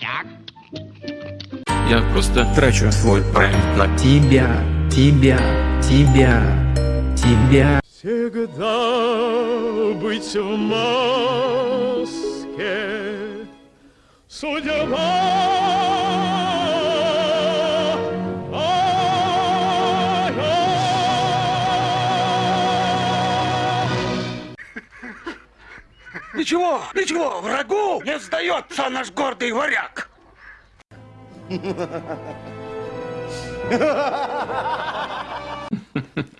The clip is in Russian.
Так. Я просто Трачу свой бренд на тебя, тебя, тебя, тебя. Всегда быть в маске Судьба Ничего, ничего, врагу не сдается наш гордый варяг.